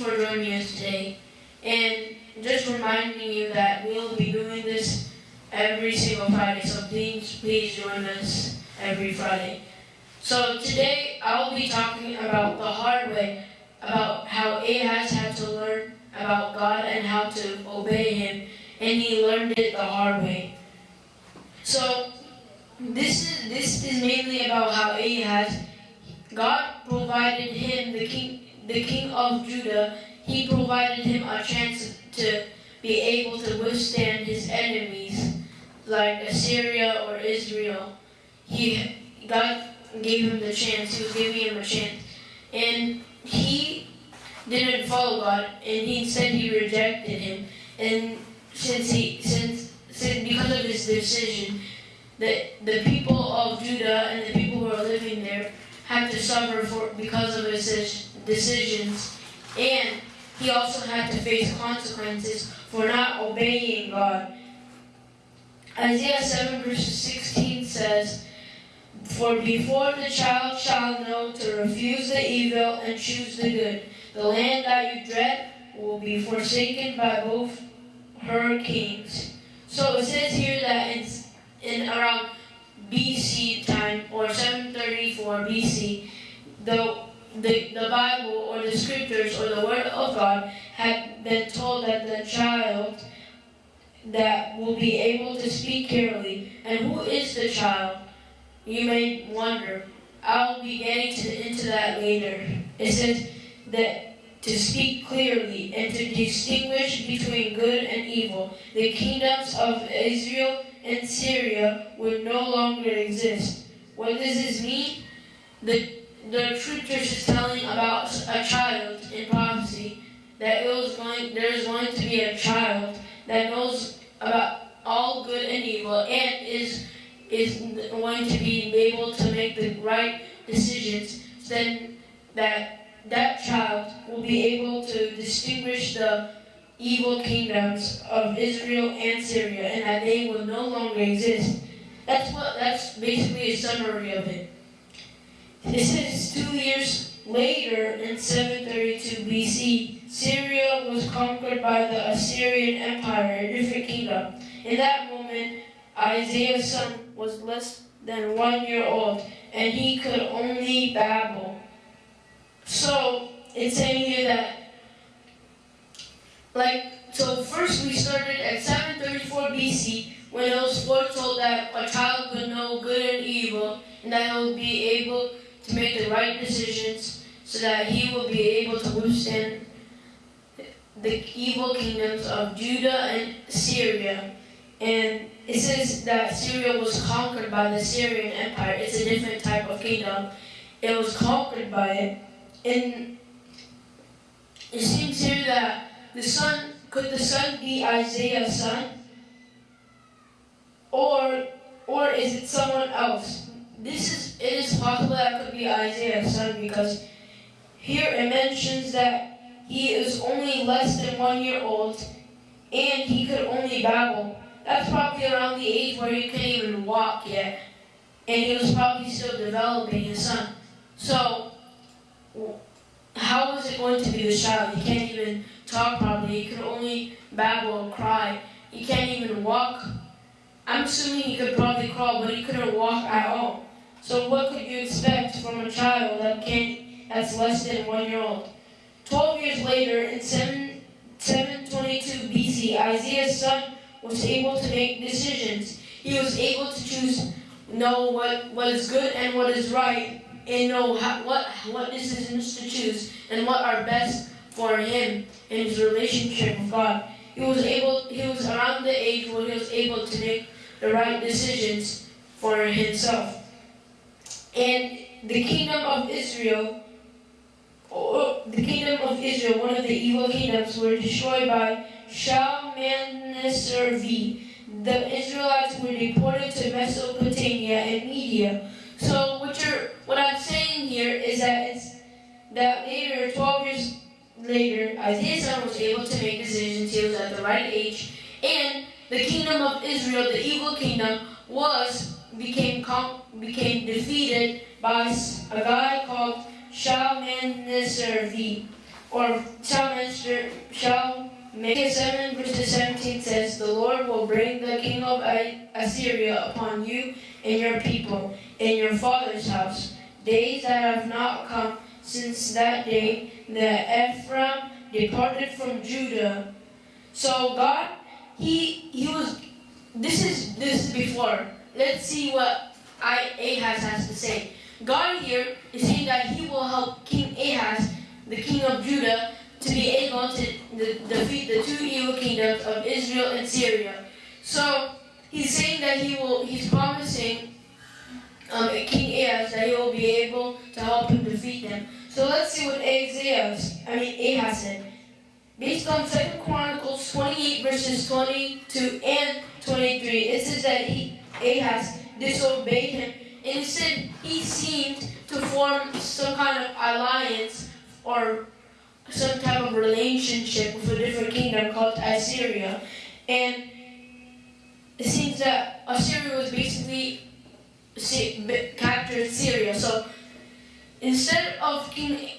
for joining us today. And just reminding you that we'll be doing this every single Friday, so please, please join us every Friday. So today I'll be talking about the hard way, about how Ahaz had to learn about God and how to obey Him, and he learned it the hard way. So this is this is mainly about how Ahaz, God provided him the king, the king of Judah. He provided him a chance to be able to withstand his enemies, like Assyria or Israel. He God gave him the chance. He was giving him a chance, and he didn't follow God, and he said he rejected him. And since he since, since because of his decision, the the people of Judah and the people who are living there have to suffer for because of his decisions, and he also had to face consequences for not obeying God. Isaiah 7 verse 16 says, For before the child shall know to refuse the evil and choose the good, the land that you dread will be forsaken by both her kings. So it says here that in, in around BC time, or 734 BC, the, the, the Bible or the scriptures or the Word of God had been told that the child that will be able to speak clearly. And who is the child? You may wonder. I'll be getting to, into that later. It says, that to speak clearly and to distinguish between good and evil. The kingdoms of Israel and Syria would no longer exist. What does this mean? The, the scriptures is telling about a child in prophecy that it was going, there's going to be a child that knows about all good and evil and is is going to be able to make the right decisions, then that that child will be able to distinguish the evil kingdoms of Israel and Syria, and that they will no longer exist. That's what. That's basically a summary of it. This is two years later, in 732 BC, Syria was conquered by the Assyrian Empire, a different kingdom. In that moment, Isaiah's son was less than one year old, and he could only babble. So it's saying here that, like, so first we started at 734 BC when it was foretold that a child would know good and evil, and that he would be able to make the right decisions, so that he will be able to withstand the evil kingdoms of Judah and Syria. And it says that Syria was conquered by the Syrian Empire. It's a different type of kingdom. It was conquered by it. And it seems here that the son, could the son be Isaiah's son? Or, or is it someone else? This is, it is possible that could be Isaiah's son because here it mentions that he is only less than one year old and he could only babble. That's probably around the age where he can't even walk yet. And he was probably still developing his son. So how is it going to be the child? He can't even talk properly. He could only babble or cry. He can't even walk. I'm assuming he could probably crawl, but he couldn't walk at all. So what could you expect from a child that can't, that's less than one year old? Twelve years later, in 7, 722 BC, Isaiah's son was able to make decisions. He was able to choose, know what, what is good and what is right, and know how, what, what decisions to choose and what are best for him in his relationship with God. He was able, he was around the age where he was able to make the right decisions for himself. And the kingdom of Israel, or the kingdom of Israel, one of the evil kingdoms, were destroyed by Shalmaneser V. The Israelites were deported to Mesopotamia and Media. So what you're, what I'm saying here is that it's that later, 12 years later, Isaiah's son was able to make decisions. He was at the right age, and the kingdom of Israel, the evil kingdom, was became became defeated by a guy called shall man serve thee, or shall man serve, shall Micah 7 verses 17 says, The Lord will bring the king of Assyria upon you and your people and your father's house. Days that have not come since that day that Ephraim departed from Judah. So God, he he was. This is this is before. Let's see what I Ahaz has to say. God here is saying that He will help King Ahaz, the king of Judah, to be able to defeat the two evil kingdoms of Israel and Syria. So He's saying that He will. He's promising um, King Ahaz that He will be able to help him defeat them. So let's see what Ahaz, I mean Ahaz said. Based on 2 Chronicles 28 verses 22 and 23, it says that he, Ahaz disobeyed him. Instead, he seemed to form some kind of alliance or some type of relationship with a different kingdom called Assyria. And it seems that Assyria was basically captured Syria. So instead of King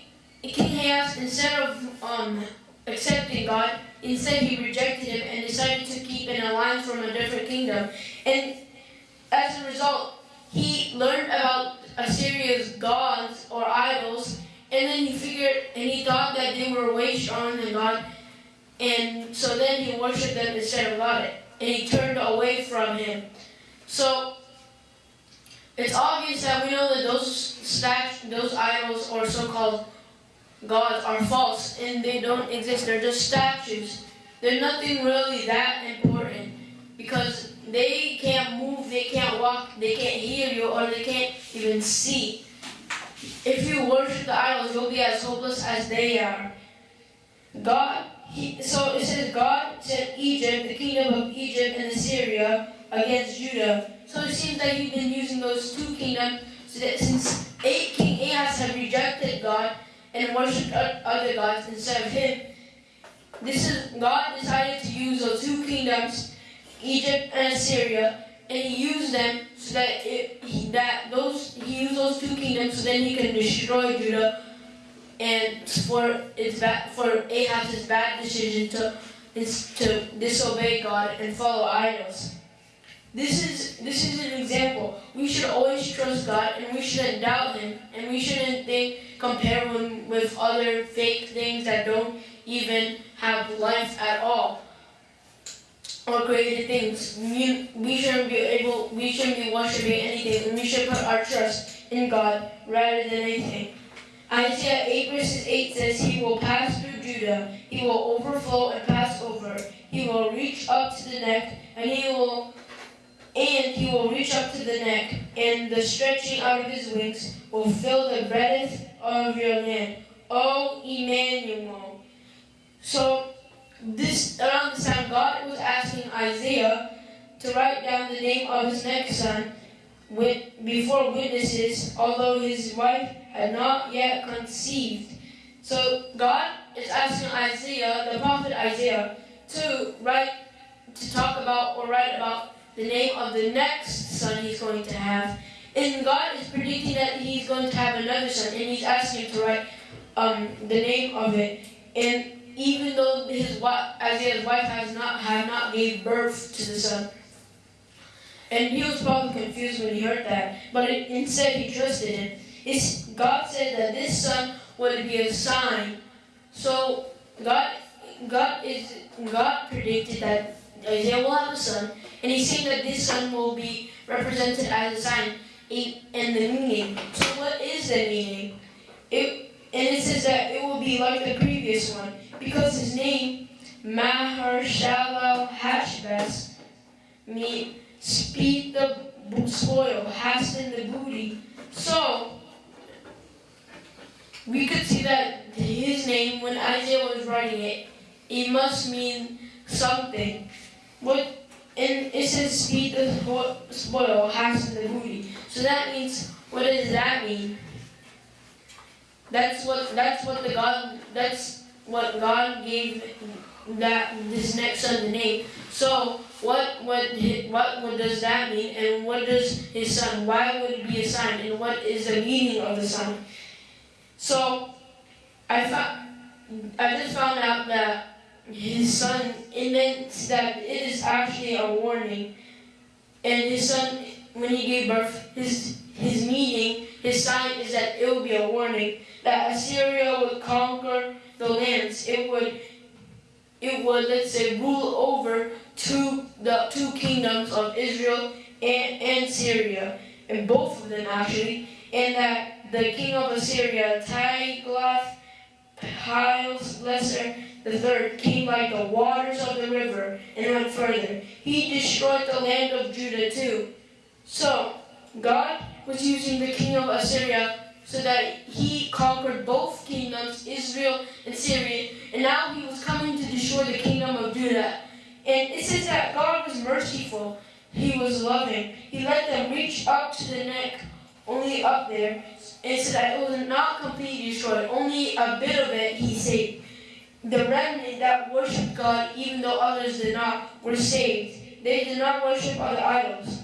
King Ahaz, instead of um, accepting God. Instead, he rejected him and decided to keep an alliance from a different kingdom. And as a result, he learned about Assyria's gods or idols, and then he figured and he thought that they were way stronger than God. And so then he worshipped them instead of God, and he turned away from him. So it's obvious that we know that those statues, those idols, or so-called gods are false and they don't exist. They're just statues. They're nothing really that important because they can't move, they can't walk, they can't hear you, or they can't even see. If you worship the idols, you'll be as hopeless as they are. God, he, so it says God sent Egypt, the kingdom of Egypt and Assyria, against Judah. So it seems that he's been using those two kingdoms since eight King Ahaz rejected God, and worshipped other gods instead of him. This is God decided to use those two kingdoms, Egypt and Assyria, and he used them so that it, he, that those he used those two kingdoms so then he can destroy Judah and for its bad, for Ahab's bad decision to is to disobey God and follow idols. This is this is an example. We should always trust God and we shouldn't doubt him and we shouldn't think compare him with other fake things that don't even have life at all or created things. We, we shouldn't be able we shouldn't be worshiping anything and we should put our trust in God rather than anything. Isaiah 8 verses 8 says, He will pass through Judah, He will overflow and pass over, He will reach up to the neck, and He will and he will reach up to the neck, and the stretching out of his wings will fill the breadth of your land. O Emmanuel. So this around this time God was asking Isaiah to write down the name of his next son with, before witnesses, although his wife had not yet conceived. So God is asking Isaiah, the prophet Isaiah, to write, to talk about or write about the name of the next son he's going to have. And God is predicting that he's going to have another son, and he's asking to write um, the name of it. And even though his wife, Isaiah's wife has not have not gave birth to the son, and he was probably confused when he heard that, but it, instead he trusted him. It's, God said that this son would be a sign. So God, God is God predicted that Isaiah will have a son, and he's saying that this son will be represented as a sign in, in the meaning. So what is the meaning? It, and it says that it will be like the previous one, because his name, Maher-shalal Hashbaz, mean speed the spoil, hasten the booty. So, we could see that his name, when Isaiah was writing it, it must mean something. What and it says speed the spoil, hasten the booty. So that means, what does that mean? That's what that's what the God that's what God gave that this next son the name. So what what what what does that mean? And what does his son? Why would it be a sign? And what is the meaning of the sign? So I found I just found out that his son it meant that it is actually a warning. And his son when he gave birth, his his meaning, his sign is that it will be a warning that Assyria would conquer the lands. It would it would let's say rule over two the two kingdoms of Israel and, and Syria, and both of them actually, and that the king of Assyria, Tiglath Pileser the third, came like the waters of the river and went further. He destroyed the land of Judah too. So God was using the king of Assyria so that he conquered both kingdoms, Israel and Syria, and now he was coming to destroy the kingdom of Judah. And it says that God was merciful, he was loving. He let them reach up to the neck, only up there, and said that it was not completely destroyed, only a bit of it he saved. The remnant that worshiped God, even though others did not, were saved. They did not worship other idols.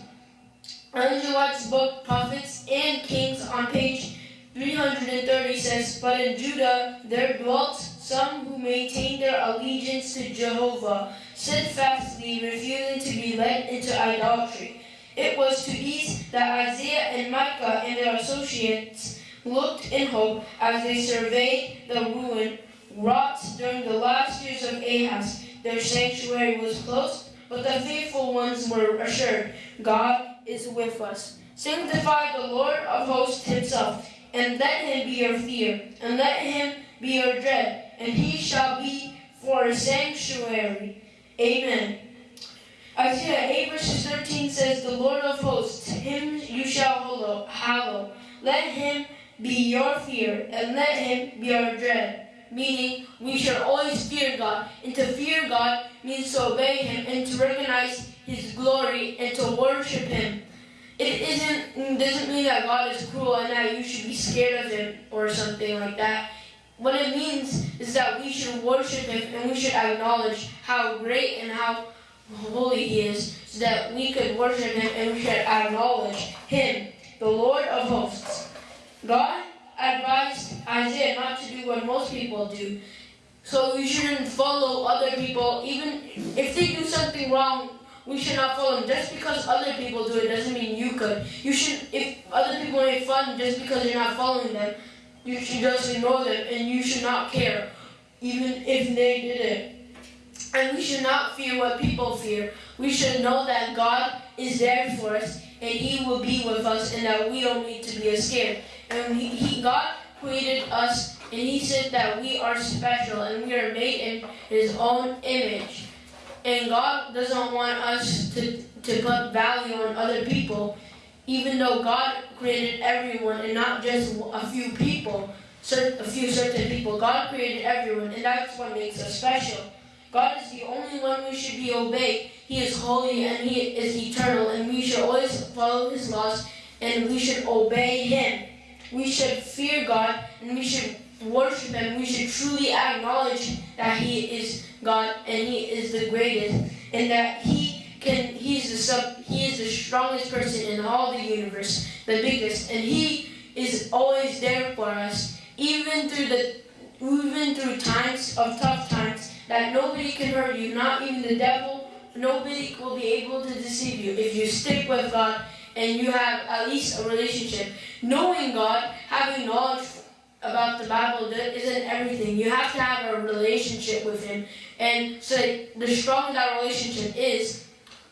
Ellen White's book, Prophets and Kings, on page 330 says, But in Judah there dwelt some who maintained their allegiance to Jehovah, steadfastly refusing to be led into idolatry. It was to these that Isaiah and Micah and their associates looked in hope as they surveyed the ruin wrought during the last years of Ahaz. Their sanctuary was closed, but the faithful ones were assured, God is with us. Sanctify the Lord of hosts himself and let him be your fear, and let him be your dread, and he shall be for a sanctuary. Amen. Isaiah 8 verses 13 says, The Lord of hosts, him you shall hallow. Let him be your fear, and let him be your dread. Meaning, we should always fear God. And to fear God means to obey him and to recognize his glory and to worship him it isn't mm, doesn't mean that God is cruel and that you should be scared of him or something like that. What it means is that we should worship him and we should acknowledge how great and how holy he is so that we could worship him and we should acknowledge him, the Lord of hosts. God advised Isaiah not to do what most people do. So we shouldn't follow other people even if they do something wrong we should not follow them. Just because other people do it doesn't mean you could. You should, if other people make fun just because you're not following them, you should just ignore them and you should not care, even if they did it. And we should not fear what people fear. We should know that God is there for us and He will be with us and that we don't need to be scared. And he, he God created us and He said that we are special and we are made in His own image. And God doesn't want us to, to put value on other people, even though God created everyone and not just a few people, a few certain people. God created everyone, and that's what makes us special. God is the only one we should be obeyed. He is holy and He is eternal, and we should always follow His laws and we should obey Him. We should fear God and we should worship Him. We should truly acknowledge that He is God and He is the greatest, and that He can He's the sub He is the strongest person in all the universe, the biggest, and He is always there for us, even through the even through times of tough times that nobody can hurt you, not even the devil. Nobody will be able to deceive you if you stick with God and you have at least a relationship. Knowing God, having knowledge about the Bible isn't everything. You have to have a relationship with Him. And so the stronger that relationship is,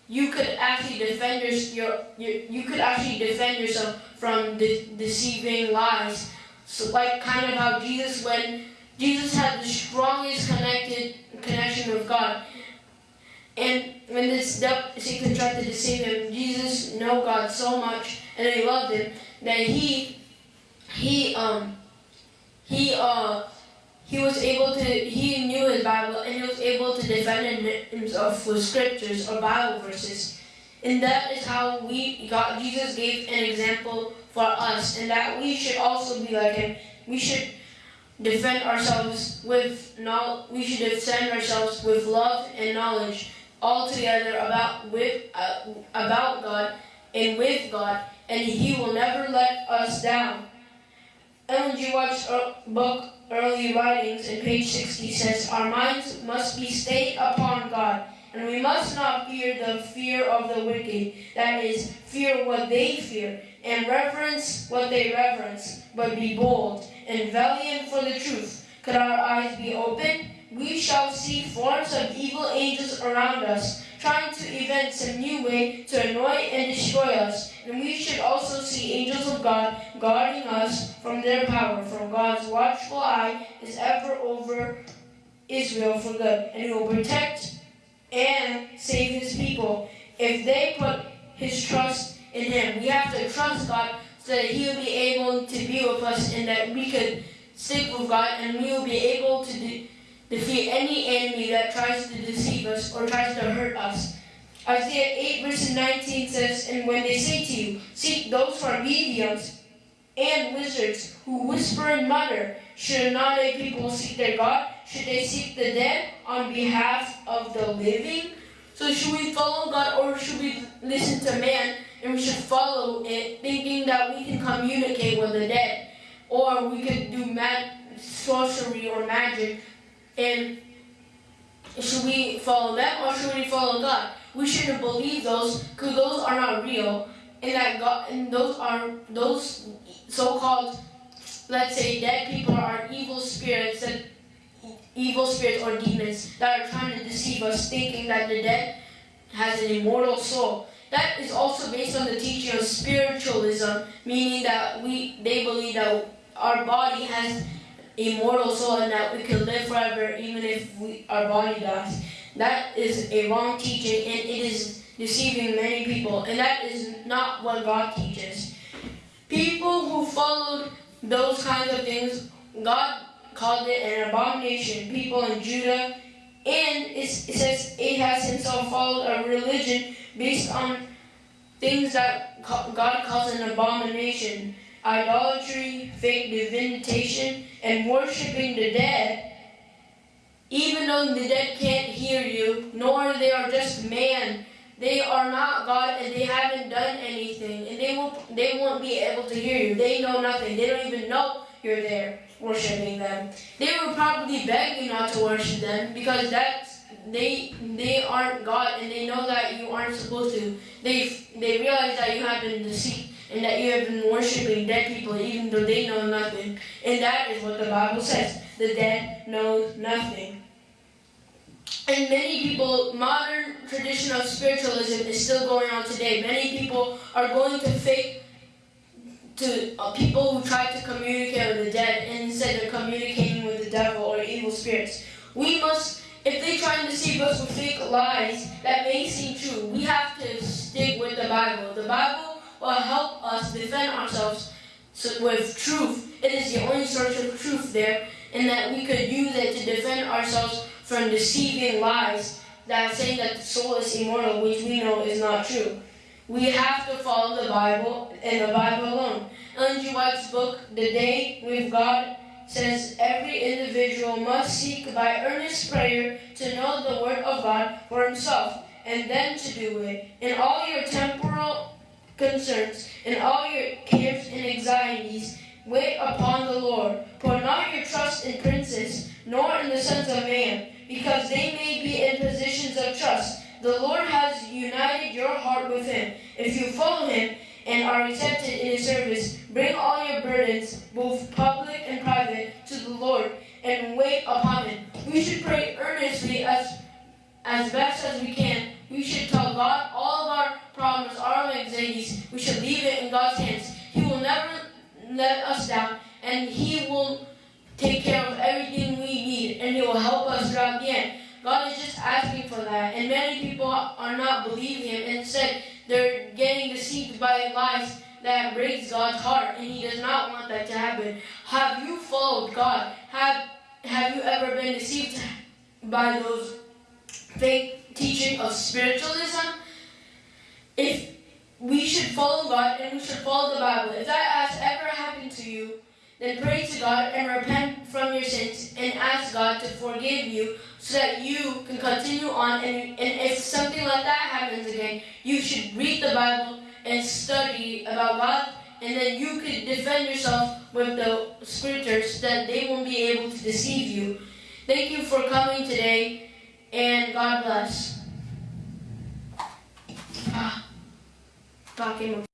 you could actually defend your, your, you could actually defend yourself from de deceiving lies. So like kind of how Jesus when Jesus had the strongest connected connection with God. And when this Satan tried to deceive him, Jesus knew God so much and he loved him that he he um he uh he was able to he knew his Bible and he was able to defend himself with scriptures or Bible verses. And that is how we Jesus gave an example for us and that we should also be like him. We should defend ourselves with knowledge we should defend ourselves with love and knowledge all together about with uh, about God and with God and he will never let us down. Ellen G. White's book, Early Writings, in page 60 says, Our minds must be stayed upon God, and we must not fear the fear of the wicked, that is, fear what they fear, and reverence what they reverence, but be bold and valiant for the truth. Could our eyes be open? We shall see forms of evil angels around us, trying to invent some new way to annoy and destroy us. And we should also see angels of God guarding us from their power, for God's watchful eye is ever over Israel for good, and he will protect and save his people if they put his trust in him. We have to trust God so that he will be able to be with us and that we could stick with God and we will be able to de- defeat any enemy that tries to deceive us or tries to hurt us. Isaiah 8 verse 19 says, And when they say to you, Seek those who are mediums and wizards who whisper and mutter, should not a people seek their God? Should they seek the dead on behalf of the living? So should we follow God or should we listen to man and we should follow it thinking that we can communicate with the dead? Or we could do sorcery or magic and should we follow them or should we follow God? We shouldn't believe those because those are not real and that God and those are those so-called let's say dead people are evil spirits that evil spirits or demons that are trying to deceive us thinking that the dead has an immortal soul that is also based on the teaching of spiritualism meaning that we they believe that our body has immortal soul and that we can live forever even if we, our body dies. That is a wrong teaching and it is deceiving many people. And that is not what god teaches. People who followed those kinds of things god called it an abomination. People in Judah, and it says it has himself followed a religion based on things that God calls an abomination idolatry, fake divination, and worshiping the dead. Even though the dead can't hear you, nor they are just man, they are not God and they haven't done anything, and they won't they won't be able to hear you. They know nothing. They don't even know you're there worshiping them. They will probably beg you not to worship them because that's they they aren't God and they know that you aren't supposed to. They they realize that you have been deceived and that you have been worshiping dead people even though they know nothing. And that is what the Bible says. The dead know nothing. And many people, modern tradition of spiritualism is still going on today. Many people are going to fake to uh, people who try to communicate with the dead instead they're communicating with the devil or evil spirits. We must, if they try and deceive us with fake lies that may seem true, we have to stick with the Bible. The Bible will help us defend ourselves with truth. It is the only source of truth there, and that we could use it to defend ourselves from deceiving lies that saying that the soul is immortal, which we know is not true. We have to follow the Bible and the Bible alone. Ellen G. White's book, This Day with God, says every individual must seek by earnest prayer to know the Word of God for himself, and then to do it. In all your temporal concerns, and all your cares and anxieties, wait upon the Lord. Put not your trust in princes, nor in the sons of man, because they may be in positions of trust the Lord has united your heart with him. If you follow him and are accepted in his service, bring all your burdens, both public and private, to the Lord and wait upon him. We should pray earnestly as as best as we can. We should tell God all of our problems, our anxieties. We should leave it in God's hands. He will never let us down, and He will take care of everything we need, and He will help us throughout the end. God is just asking for that. And many people are not believing Him. Instead, they're getting deceived by lies that breaks God's heart. And He does not want that to happen. Have you followed God? Have, have you ever been deceived by those fake teaching of spiritualism? If we should follow God and we should follow the Bible. If that has ever happened to you, then pray to God and repent from your sins and ask God to forgive you so that you can continue on. And, and if something like that happens again, you should read the Bible and study about God and then you could defend yourself with the scriptures that they won't be able to deceive you. Thank you for coming today, and God bless. Ah, talking